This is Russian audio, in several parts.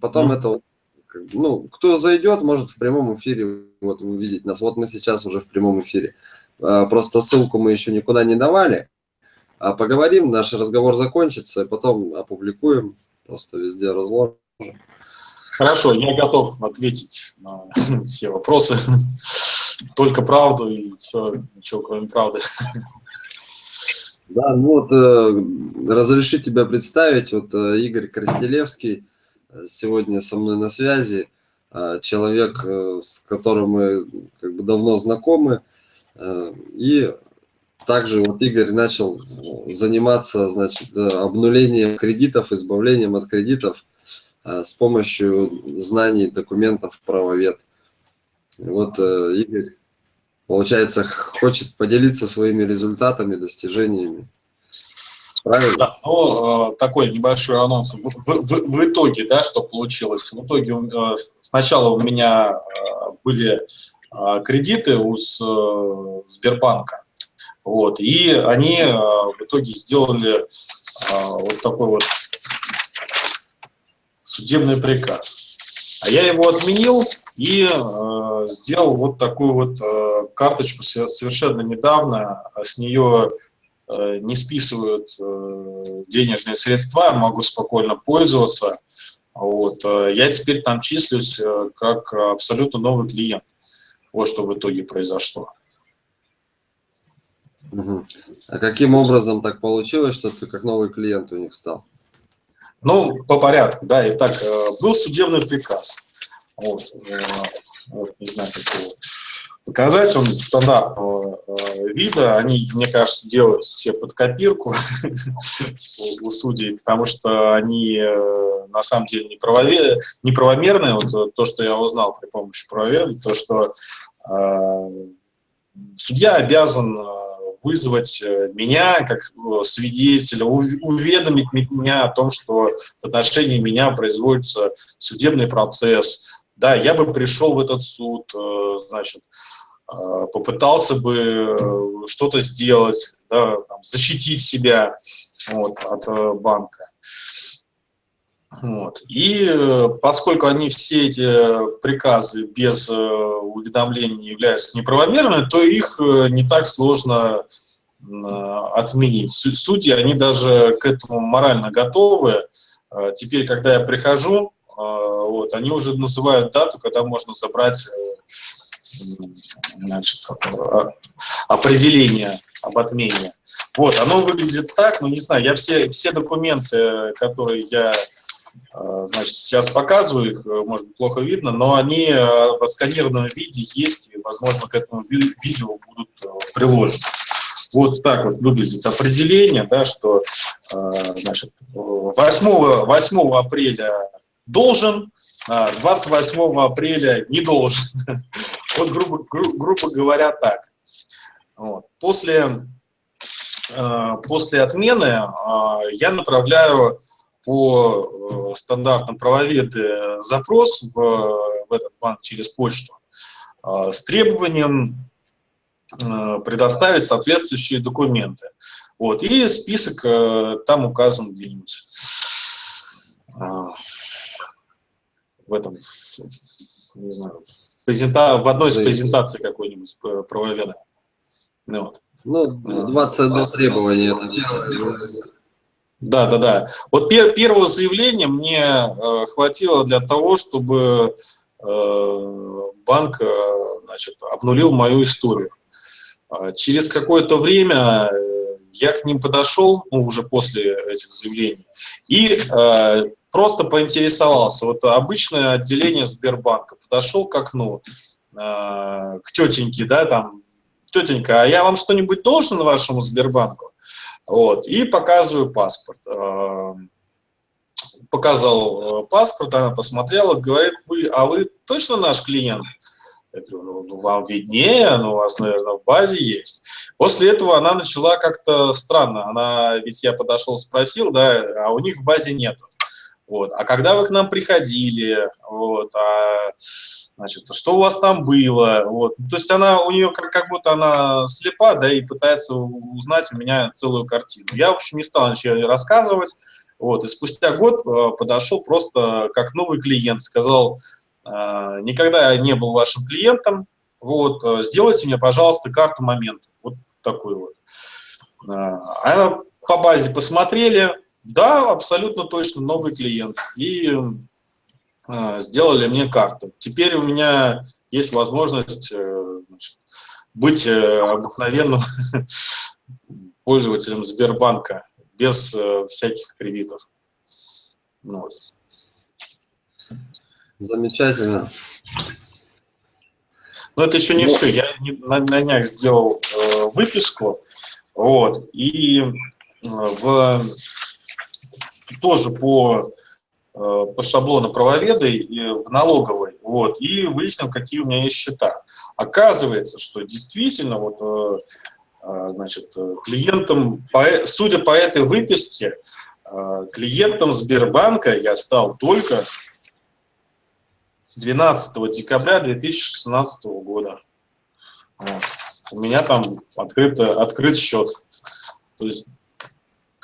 потом mm. это, ну, кто зайдет, может в прямом эфире вот увидеть нас. Вот мы сейчас уже в прямом эфире. А, просто ссылку мы еще никуда не давали. А поговорим, наш разговор закончится, и потом опубликуем, просто везде разложим. Хорошо, я готов ответить на все вопросы. Только правду и все, ничего кроме правды. Да, ну вот, э, разреши тебя представить, вот э, Игорь Крастелевский сегодня со мной на связи, э, человек, э, с которым мы как бы давно знакомы, э, и также вот Игорь начал заниматься, значит, э, обнулением кредитов, избавлением от кредитов э, с помощью знаний документов правовед. Вот Игорь получается, хочет поделиться своими результатами, достижениями. Правильно? Да, ну, э, такой небольшой анонс. В, в, в итоге, да, что получилось? В итоге э, сначала у меня э, были кредиты у Сбербанка, вот, и они в итоге сделали вот такой вот судебный приказ. А я его отменил, и э, сделал вот такую вот э, карточку совершенно недавно. С нее э, не списывают э, денежные средства, могу спокойно пользоваться. Вот. Э, я теперь там числюсь э, как абсолютно новый клиент. Вот что в итоге произошло. А каким образом так получилось, что ты как новый клиент у них стал? Ну, по порядку, да. Итак, э, был судебный приказ. Вот, э, вот, не знаю, как его показать, он стандартного э, вида, они, мне кажется, делают все под копирку у судей, потому что они э, на самом деле неправомерные, вот то, что я узнал при помощи правоведа, то, что судья обязан вызвать меня как свидетеля, уведомить меня о том, что в отношении меня производится судебный процесс, да, я бы пришел в этот суд, э, значит, э, попытался бы э, что-то сделать, да, там, защитить себя вот, от банка. Вот. И поскольку они все эти приказы без уведомления являются неправомерными, то их не так сложно отменить. Судьи, они даже к этому морально готовы. Теперь, когда я прихожу, вот, они уже называют дату, когда можно забрать э, значит, определение об отмене. Вот, оно выглядит так, ну не знаю, я все, все документы, которые я э, значит, сейчас показываю, их, э, может быть, плохо видно, но они в отсканированном виде есть, и, возможно, к этому видео будут приложены. Вот так вот выглядит определение, да, что значит, 8, 8 апреля должен, 28 а, апреля не должен. Вот, грубо, гру, грубо говоря, так. Вот. После, а, после отмены а, я направляю по э, стандартам правоведы запрос в, в этот банк через почту с требованием предоставить соответствующие документы. Вот. И список э, там указан где-нибудь в этом, не знаю, презента... в одной из презентаций какой-нибудь правоведа. Ну, вот. ну 21 требование это первое. Да, да, да. Вот пер первого заявления мне э, хватило для того, чтобы э, банк э, значит, обнулил мою историю. А через какое-то время э, я к ним подошел, ну, уже после этих заявлений, и э, просто поинтересовался. Вот обычное отделение Сбербанка. Подошел к окну, э, к тетеньке, да, там, тетенька, а я вам что-нибудь должен вашему Сбербанку? Вот, и показываю паспорт. Э, показал э, паспорт, она посмотрела, говорит, вы, а вы точно наш клиент? Я говорю, ну, ну вам виднее, ну, у вас, наверное, в базе есть. После этого она начала как-то странно. Она, ведь я подошел, спросил, да, а у них в базе нету. Вот. А когда вы к нам приходили, вот, а, значит, что у вас там было, вот. То есть она, у нее как, как будто она слепа, да, и пытается узнать у меня целую картину. Я, в общем, не стал ничего рассказывать, Вот, и спустя год подошел просто как новый клиент, сказал, никогда я не был вашим клиентом, вот, сделайте мне, пожалуйста, карту момента. Вот такой вот. А по базе посмотрели, да, абсолютно точно новый клиент. И э, сделали мне карту. Теперь у меня есть возможность э, значит, быть э, обыкновенным пользователем Сбербанка без э, всяких кредитов. Ну вот. Замечательно. Но это еще не ну, все. Я на, на днях сделал э, выписку, вот, и э, в тоже по, э, по шаблону правоведа в налоговой, вот, и выяснил, какие у меня есть счета. Оказывается, что действительно, вот, э, э, значит, клиентом, судя по этой выписке, клиентом Сбербанка я стал только с 12 декабря 2016 года. Вот. У меня там открыт, открыт счет. То есть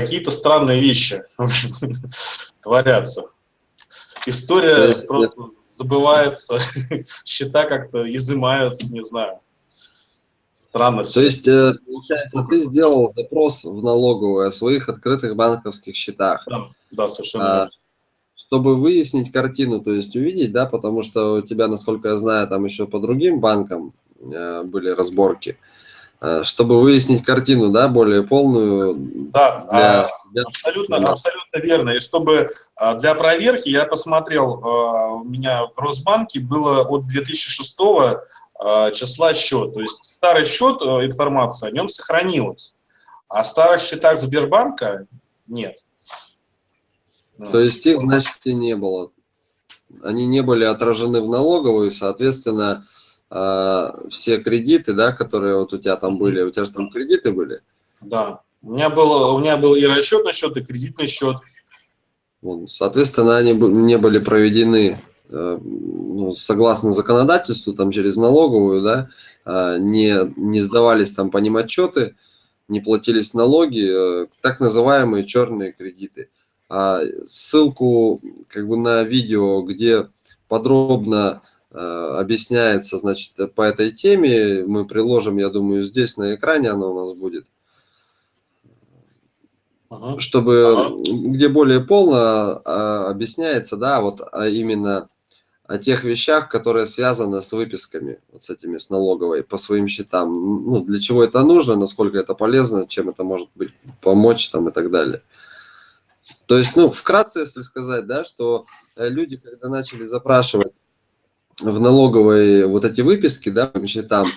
какие-то странные вещи творятся. История просто забывается, счета как-то изымаются, не знаю. Странно. То есть, э, получается, ты сделал запрос в налоговую о своих открытых банковских счетах. Да, да совершенно а, Чтобы выяснить картину, то есть увидеть, да, потому что у тебя, насколько я знаю, там еще по другим банкам э, были разборки. Э, чтобы выяснить картину, да, более полную. Да, для, для... абсолютно, для... абсолютно верно. И чтобы а, для проверки я посмотрел, а, у меня в Росбанке было от 2006 а, числа счет. То есть старый счет, информация о нем сохранилась, а старых счетах Сбербанка нет. То есть их, значит, и не было. Они не были отражены в налоговую, соответственно, э, все кредиты, да, которые вот у тебя там были, у тебя же там кредиты были? Да, у меня был, у меня был и расчетный счет, и кредитный счет. Соответственно, они не были проведены э, ну, согласно законодательству, там через налоговую, да, э, не, не сдавались там по ним отчеты, не платились налоги, э, так называемые черные кредиты. А ссылку как бы на видео, где подробно Э, объясняется, значит, по этой теме. Мы приложим, я думаю, здесь на экране оно у нас будет. Ага. Чтобы, ага. где более полно а, объясняется, да, вот а именно о тех вещах, которые связаны с выписками, вот с этими, с налоговой, по своим счетам. Ну, для чего это нужно, насколько это полезно, чем это может быть помочь там и так далее. То есть, ну, вкратце, если сказать, да, что э, люди, когда начали запрашивать в налоговой вот эти выписки, да, по счетам,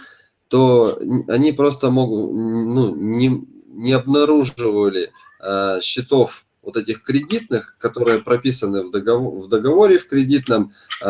то они просто могут, ну, не, не обнаруживали э, счетов вот этих кредитных, которые прописаны в, договор, в договоре в кредитном, э,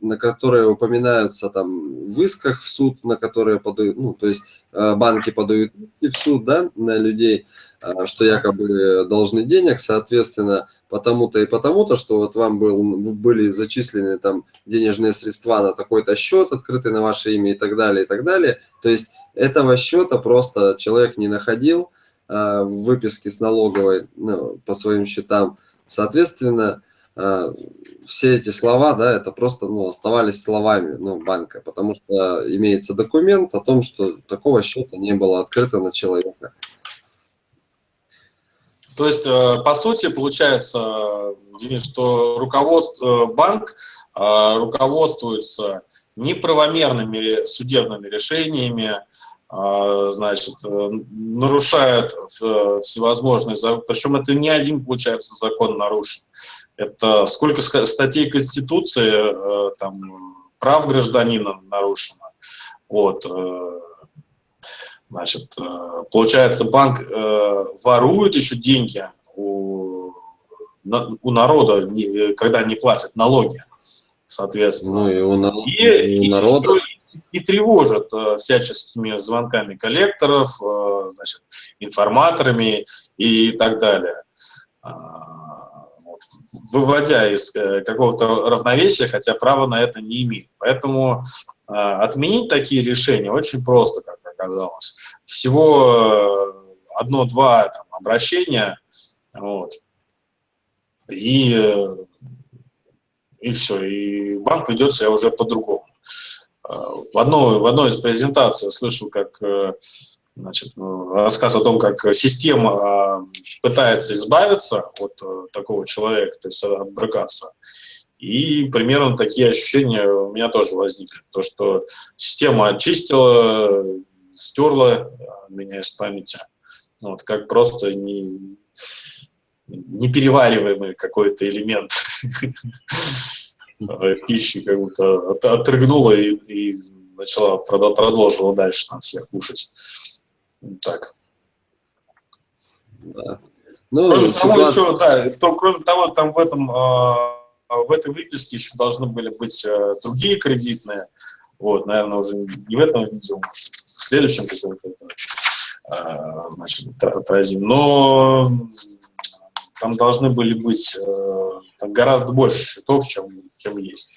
на которые упоминаются там в исках в суд, на которые подают, ну, то есть э, банки подают иски в суд, да, на людей, а, что якобы должны денег, соответственно, потому-то и потому-то, что вот вам был, были зачислены там денежные средства на такой-то счет, открытый на ваше имя и так далее, и так далее. То есть этого счета просто человек не находил э, в выписке с налоговой ну, по своим счетам. Соответственно, э, все эти слова, да, это просто, ну, оставались словами, ну, банка, потому что имеется документ о том, что такого счета не было открыто на человека. То есть, э, по сути, получается, что руководство, банк э, руководствуется неправомерными судебными решениями, э, значит, нарушает всевозможные, причем это не один, получается, закон нарушен. Это сколько статей Конституции, там, прав гражданина нарушено. Вот, Значит, э, получается, банк э, ворует еще деньги у, у народа, когда не платят налоги, соответственно. Ну и у, на... и, и у народа. И, и тревожат э, всяческими звонками коллекторов, значит, информаторами и так далее. А, выводя из какого-то равновесия, хотя права на это не имеет. Поэтому отменить такие решения очень просто, как оказалось. Всего э, одно-два обращения, вот, и, и все, и банк ведет себя уже по-другому. В одной, в одной из презентаций я слышал, как значит, рассказ о том, как система пытается избавиться от такого человека, то есть отбрыкаться. И примерно такие ощущения у меня тоже возникли. То, что система очистила, стерла меня из памяти. Вот, как просто не, неперевариваемый какой-то элемент пищи как будто отрыгнула и, и начала, продолжила дальше там всех кушать. Так. Да. Ну, кроме, ситуация... того, еще, да, то, кроме того, там в этом а, в этой выписке еще должны были быть э, другие кредитные. Вот, наверное, уже не в этом видео, может, в следующем каком-то э, отразим. Но там должны были быть э, там гораздо больше счетов, чем, чем есть.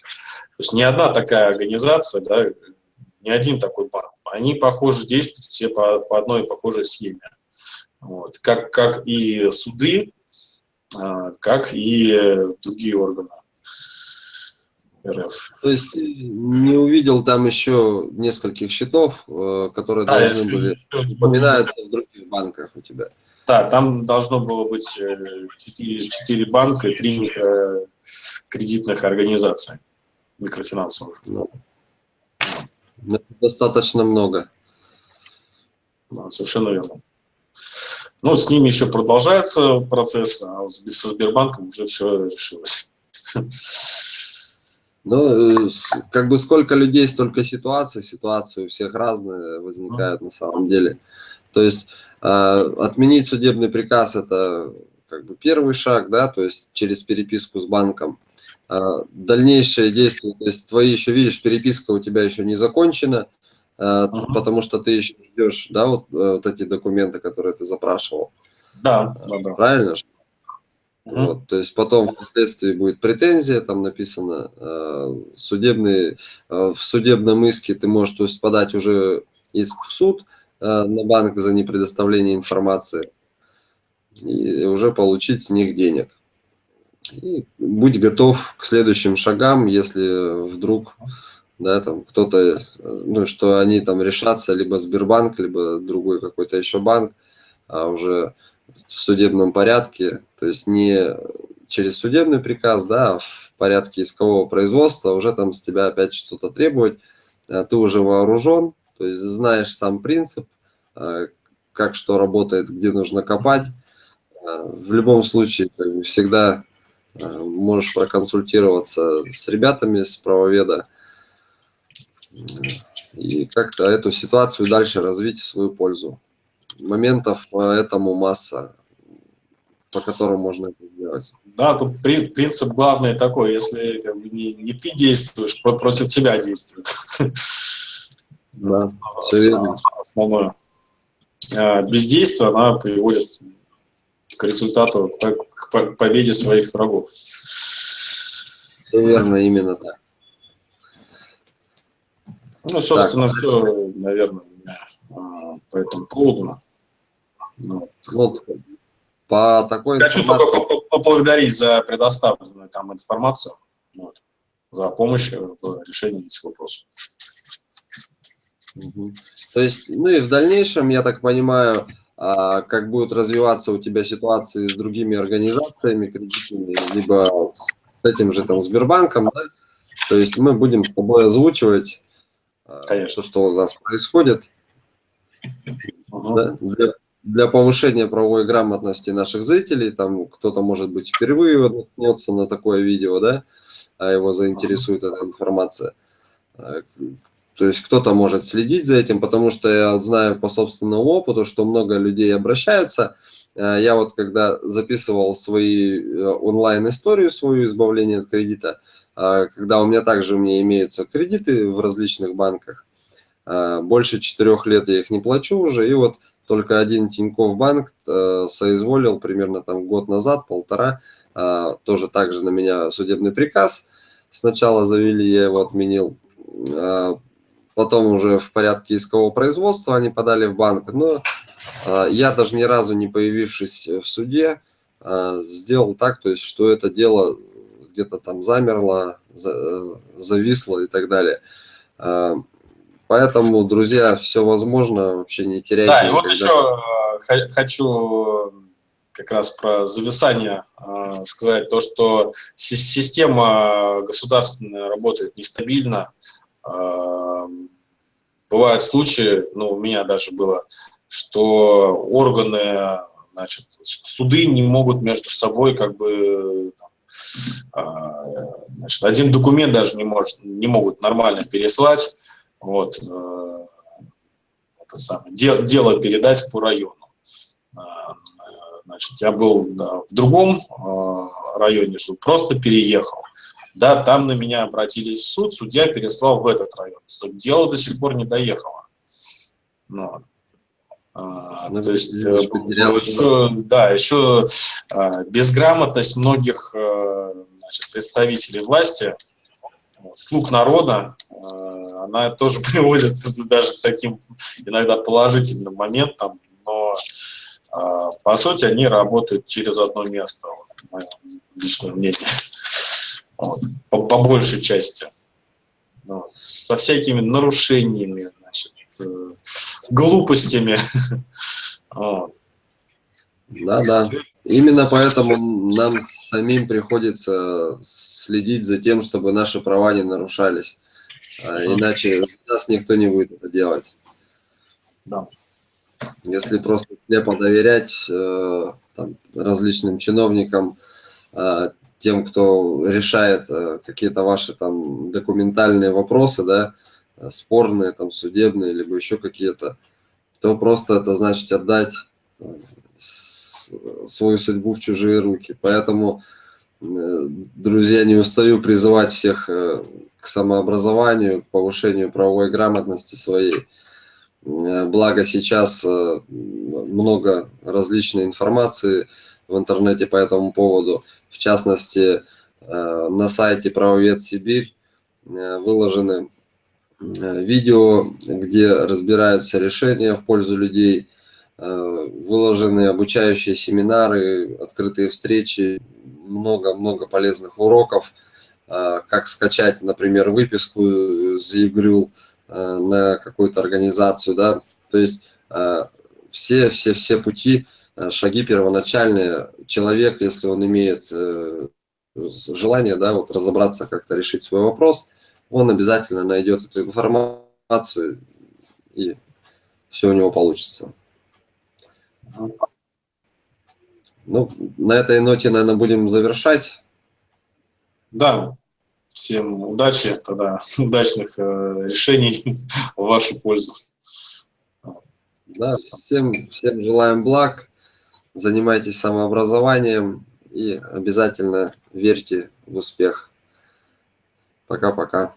То есть ни одна такая организация, да, ни один такой банк, они, похоже, действуют все по, по одной похожей схеме. Вот. Как, как и суды, как и другие органы. РФ. То есть ты не увидел там еще нескольких счетов, э, которые да, должны были, упоминаются в других банках у тебя? Да, там должно было быть 4, э, 4 банка и 3 микро, кредитных организаций микрофинансовых. Ну, достаточно много. Да, совершенно верно. Ну, с ними еще продолжается процесс, а со Сбербанком уже все решилось. Ну, э, как бы сколько людей, столько ситуаций, ситуации у всех разные возникают на самом деле. То есть э, отменить судебный приказ – это как бы первый шаг, да, то есть через переписку с банком. Э, дальнейшие действия, то есть твои еще, видишь, переписка у тебя еще не закончена, потому что ты еще ждешь, да, вот, вот эти документы, которые ты запрашивал. Да, да, да. Правильно? Mm Вот, то есть потом впоследствии будет претензия, там написано, э, судебный, э, в судебном иске ты можешь то есть, подать уже иск в суд э, на банк за непредоставление информации и уже получить с них денег. И будь готов к следующим шагам, если вдруг да, там кто-то, ну, что они там решатся, либо Сбербанк, либо другой какой-то еще банк, а уже в судебном порядке, то есть не через судебный приказ, да, а в порядке искового производства уже там с тебя опять что-то требовать, а ты уже вооружен, то есть знаешь сам принцип, а, как что работает, где нужно копать. В любом случае всегда можешь проконсультироваться с ребятами с правоведа и как-то эту ситуацию дальше развить в свою пользу моментов э, этому масса, по которым можно это сделать. Да, тут принцип главный такой, если как бы, не, не ты действуешь, против тебя действуют. Да, все верно. Основное. А бездействие, она приводит к результату, к победе своих врагов. Все верно, именно так. Ну, собственно, так. все, наверное, по этому поводу. Ну, вот по такой Хочу информации... только поблагодарить за предоставленную там информацию, вот, за помощь в решении этих вопросов. Угу. То есть, ну и в дальнейшем, я так понимаю, а, как будут развиваться у тебя ситуации с другими организациями кредитными, либо с этим же там Сбербанком, да? То есть мы будем с тобой озвучивать а, Конечно. то, что у нас происходит. Да? Для, для повышения правовой грамотности наших зрителей, там кто-то, может быть, впервые наткнется на такое видео, да, а его заинтересует эта информация. А, то есть кто-то может следить за этим, потому что я знаю по собственному опыту, что много людей обращаются. А, я вот когда записывал свои э, онлайн-историю, свою избавление от кредита, когда у меня также у меня имеются кредиты в различных банках, больше четырех лет я их не плачу уже, и вот только один Тинькофф банк э, соизволил примерно там год назад, полтора, э, тоже также на меня судебный приказ. Сначала завели, я его отменил. Э, потом уже в порядке искового производства они подали в банк. Но э, я даже ни разу не появившись в суде, э, сделал так, то есть, что это дело где-то там замерло, за, э, зависло и так далее. Э, поэтому, друзья, все возможно, вообще не теряйте. Да, и вот еще э, хочу как раз про зависание э, сказать, то, что система государственная работает нестабильно. Э, бывают случаи, ну, у меня даже было, что органы, значит, суды не могут между собой как бы там, э, значит, один документ даже не, может, не могут нормально переслать, вот, э, это самое, дело, дело передать по району. Значит, я был да, в другом э, районе, жил, просто переехал. Да, там на меня обратились в суд, судья переслал в этот район. Дело до сих пор не доехало. Ну, а, ну, то есть, э, еще, да, еще а, безграмотность многих а, значит, представителей власти, слуг народа, она тоже приводит даже к таким иногда положительным моментам, но а, по сути, они работают через одно место, вот, мое личное мнение, вот, по, по большей части. Вот, со всякими нарушениями, значит, э, глупостями. Да, да. Именно поэтому нам самим приходится следить за тем, чтобы наши права не нарушались. А иначе нас никто не будет это делать. Да. Если просто слепо доверять э, там, различным чиновникам, э, тем, кто решает э, какие-то ваши там документальные вопросы, да, спорные, там, судебные, либо еще какие-то, то просто это значит отдать свою судьбу в чужие руки. Поэтому, друзья, не устаю призывать всех к самообразованию, к повышению правовой грамотности своей. Э, благо сейчас э, много различной информации в интернете по этому поводу. В частности, э, на сайте «Правовед Сибирь» выложены видео, где разбираются решения в пользу людей, выложены обучающие семинары, открытые встречи, много-много полезных уроков, как скачать, например, выписку из ЕГРЮЛ, Э, на какую-то организацию, да, то есть э, все, все, все пути, э, шаги первоначальные, человек, если он имеет желание, да, вот разобраться, как-то решить свой вопрос, он обязательно найдет эту информацию, и все у него получится. Ну, на этой ноте, наверное, будем завершать. Да, Всем удачи, тогда удачных э, решений в вашу пользу. Да, всем, всем желаем благ, занимайтесь самообразованием и обязательно верьте в успех. Пока-пока.